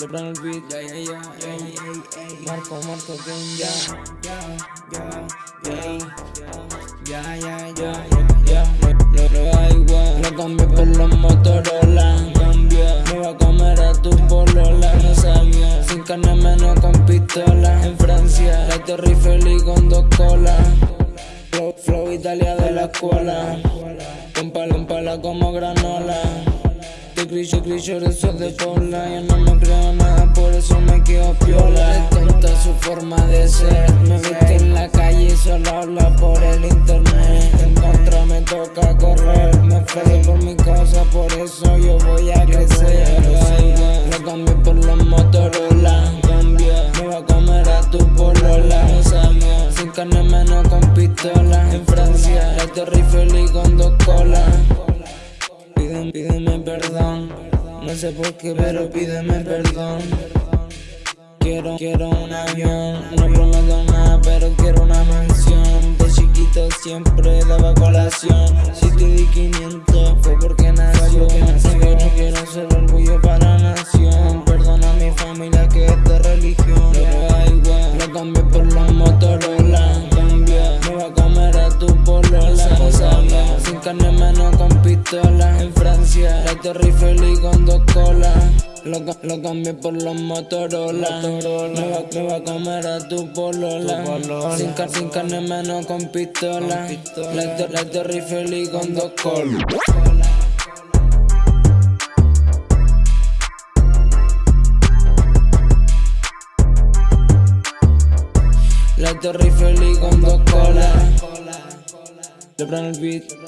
Lebron el beat, ya, ya, ya, Marco, Marco, Game, ya, ya, ya, ya, ya, ya, ya, lo, lo igual, lo cambié por los Motorola, cambia, me va a comer a tu polola, no sabía, sin carne menos con pistola, en Francia, la Torre feliz con dos colas, flow, flow Italia de la escuela, con pala, con pala como granola. Crillo, eso de pola Yo no me creo nada, por eso me quedo piola. Es tonta su forma de ser. Me viste en la calle y solo habla por el internet. En contra me toca correr. Me fui por mi cosa, por eso yo voy a crecer. Lo cambié por los Motorola. Me va a comer a tu polola. Sin carne menos con pistola. En Francia, la Torre feliz con dos colas. Pídeme, perdón No sé por qué, pero pídeme perdón. Quiero, quiero un avión No prometo nada, pero quiero una mansión. De chiquito siempre daba colación. Si te di 500 con pistola la Torre feliz con dos colas lo, lo cambié por los Motorola, Me, va, me va a comer a tu polola, Sin, sin carne menos con pistola, La, la Torre feliz con dos colas La Torre feliz con dos colas Le el beat